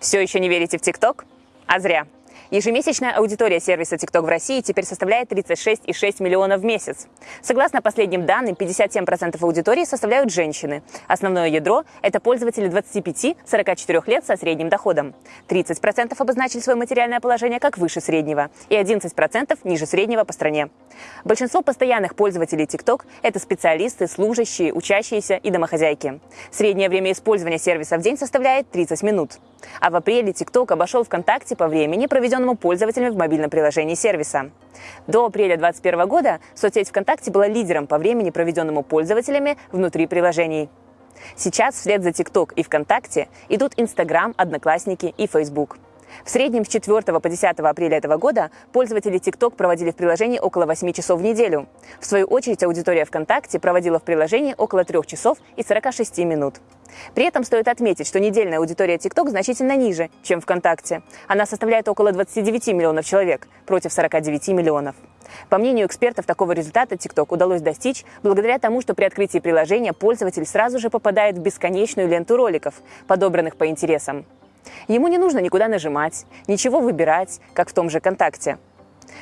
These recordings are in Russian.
Все еще не верите в ТикТок? А зря. Ежемесячная аудитория сервиса TikTok в России теперь составляет 36,6 миллионов в месяц. Согласно последним данным, 57% аудитории составляют женщины. Основное ядро – это пользователи 25-44 лет со средним доходом. 30% обозначили свое материальное положение как выше среднего и 11% ниже среднего по стране. Большинство постоянных пользователей TikTok – это специалисты, служащие, учащиеся и домохозяйки. Среднее время использования сервиса в день составляет 30 минут. А в апреле TikTok обошел ВКонтакте по времени, проведенному пользователями в мобильном приложении сервиса. До апреля 2021 года соцсеть ВКонтакте была лидером по времени, проведенному пользователями внутри приложений. Сейчас вслед за TikTok и ВКонтакте идут Instagram, Одноклассники и Facebook. В среднем с 4 по 10 апреля этого года пользователи TikTok проводили в приложении около 8 часов в неделю. В свою очередь аудитория ВКонтакте проводила в приложении около 3 часов и 46 минут. При этом стоит отметить, что недельная аудитория TikTok значительно ниже, чем ВКонтакте. Она составляет около 29 миллионов человек против 49 миллионов. По мнению экспертов, такого результата TikTok удалось достичь благодаря тому, что при открытии приложения пользователь сразу же попадает в бесконечную ленту роликов, подобранных по интересам. Ему не нужно никуда нажимать, ничего выбирать, как в том же КонтакТе.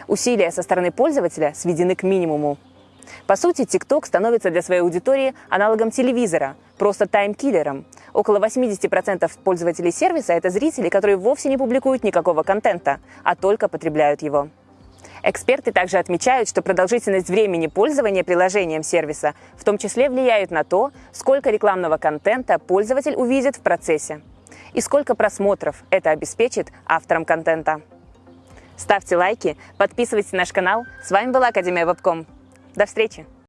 Усилия со стороны пользователя сведены к минимуму. По сути, TikTok становится для своей аудитории аналогом телевизора, просто таймкиллером. Около 80% пользователей сервиса – это зрители, которые вовсе не публикуют никакого контента, а только потребляют его. Эксперты также отмечают, что продолжительность времени пользования приложением сервиса в том числе влияет на то, сколько рекламного контента пользователь увидит в процессе и сколько просмотров это обеспечит авторам контента. Ставьте лайки, подписывайтесь на наш канал. С вами была Академия Вебком. До встречи!